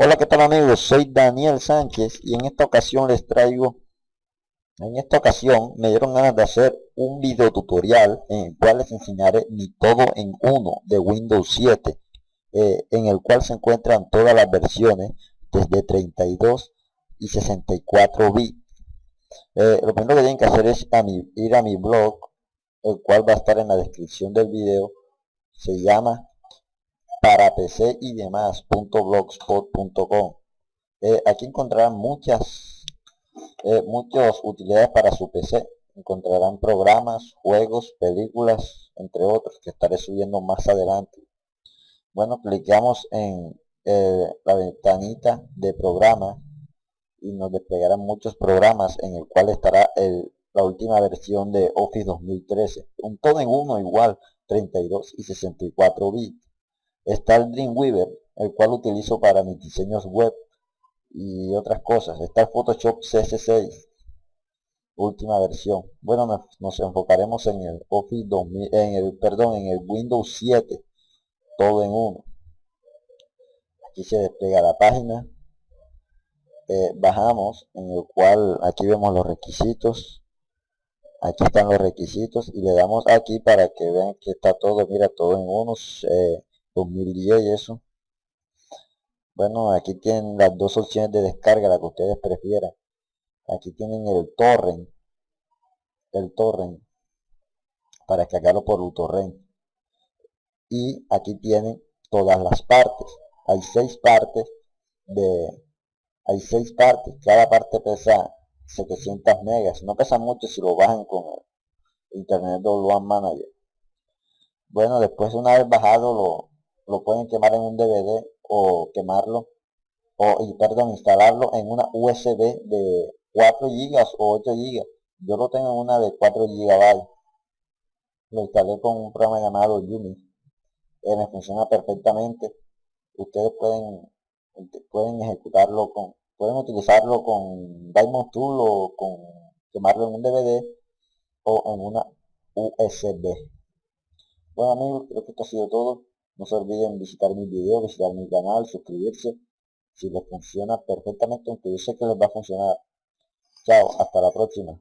Hola, ¿qué tal amigos? Soy Daniel Sánchez y en esta ocasión les traigo, en esta ocasión me dieron ganas de hacer un video tutorial en el cual les enseñaré mi todo en uno de Windows 7, eh, en el cual se encuentran todas las versiones desde 32 y 64 bits. Eh, lo primero que tienen que hacer es ir a mi blog, el cual va a estar en la descripción del video. Se llama para PC y demás .blogspot.com eh, aquí encontrarán muchas eh, muchas utilidades para su PC encontrarán programas juegos películas entre otros que estaré subiendo más adelante. Bueno clicamos en eh, la ventanita de programa y nos desplegarán muchos programas en el cual estará el, la última versión de Office 2013 un todo en uno igual 32 y 64 bits Está el Dreamweaver, el cual utilizo para mis diseños web y otras cosas. Está el Photoshop CS6, última versión. Bueno, nos, enfocaremos en el Office 2000, en el, perdón, en el Windows 7, todo en uno. Aquí se despliega la página. Eh, bajamos, en el cual aquí vemos los requisitos. Aquí están los requisitos y le damos aquí para que vean que está todo, mira, todo en unos. Eh, 2010 y eso. Bueno, aquí tienen las dos opciones de descarga, la que ustedes prefieran. Aquí tienen el torrent, el torrent, para descargarlo por torrent. Y aquí tienen todas las partes. Hay seis partes de, hay seis partes. Cada parte pesa 700 megas. No pesa mucho si lo bajan con el Internet One Manager. Bueno, después una vez bajado lo, lo pueden quemar en un DVD o quemarlo o y perdón instalarlo en una USB de 4 GB o 8 GB yo lo tengo en una de 4 GB lo instalé con un programa llamado Yumi que me funciona perfectamente. Ustedes pueden pueden ejecutarlo con pueden utilizarlo con Diamond Tool o con quemarlo en un DVD o en una USB bueno amigos creo que esto ha sido todo no se olviden visitar mi video, visitar mi canal, suscribirse. Si les funciona perfectamente, aunque yo sé que les va a funcionar. Chao, hasta la próxima.